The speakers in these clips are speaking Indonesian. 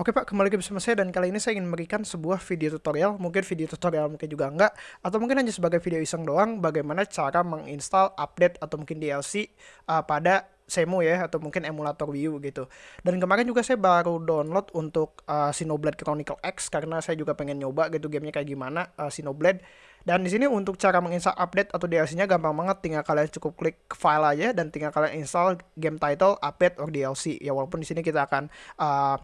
Oke Pak, kembali lagi bersama saya dan kali ini saya ingin memberikan sebuah video tutorial, mungkin video tutorial mungkin juga enggak, atau mungkin hanya sebagai video iseng doang bagaimana cara menginstal update atau mungkin DLC uh, pada Semu ya atau mungkin emulator Wii U gitu. Dan kemarin juga saya baru download untuk uh, Xenoblade Chronicle X karena saya juga pengen nyoba gitu gamenya kayak gimana uh, Xenoblade. Dan di sini untuk cara menginstal update atau DLC-nya gampang banget, tinggal kalian cukup klik file aja dan tinggal kalian install game title update or DLC. Ya walaupun di sini kita akan uh,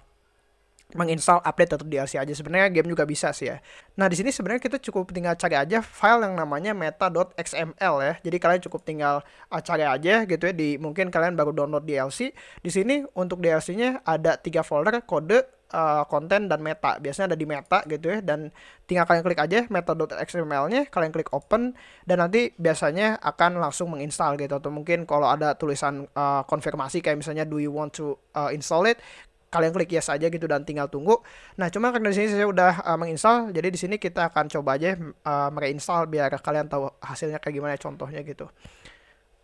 menginstal update atau DLC aja sebenarnya game juga bisa sih ya. Nah, di sini sebenarnya kita cukup tinggal cari aja file yang namanya meta.xml ya. Jadi kalian cukup tinggal uh, cari aja gitu ya di mungkin kalian baru download DLC. Di sini untuk DLC-nya ada tiga folder kode uh, konten dan meta. Biasanya ada di meta gitu ya dan tinggal kalian klik aja meta.xml-nya, kalian klik open dan nanti biasanya akan langsung menginstal gitu atau mungkin kalau ada tulisan uh, konfirmasi kayak misalnya do you want to uh, install it kalian klik yes aja gitu dan tinggal tunggu. Nah, cuma karena di sini saya udah uh, menginstal, jadi di sini kita akan coba aja uh, mereinstall biar kalian tahu hasilnya kayak gimana contohnya gitu.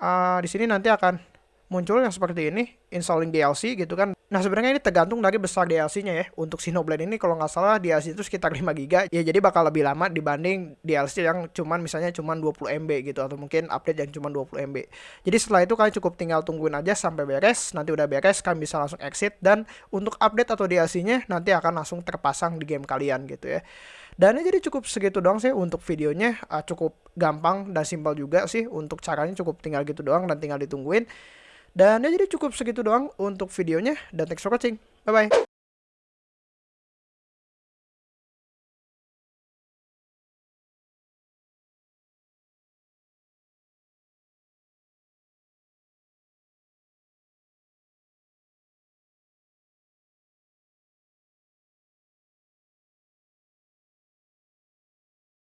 Uh, di sini nanti akan muncul yang seperti ini, installing DLC gitu kan. Nah sebenarnya ini tergantung dari besar DLC-nya ya. Untuk Xenoblade ini kalau nggak salah DLC itu sekitar 5 GB. Ya jadi bakal lebih lama dibanding DLC yang cuman misalnya cuman 20 MB gitu atau mungkin update yang cuman 20 MB. Jadi setelah itu kalian cukup tinggal tungguin aja sampai beres. Nanti udah beres kalian bisa langsung exit dan untuk update atau DLC-nya nanti akan langsung terpasang di game kalian gitu ya. Dan jadi cukup segitu doang sih untuk videonya uh, cukup gampang dan simpel juga sih untuk caranya cukup tinggal gitu doang dan tinggal ditungguin. Dan ya jadi cukup segitu doang untuk videonya dan thanks for watching. Bye bye.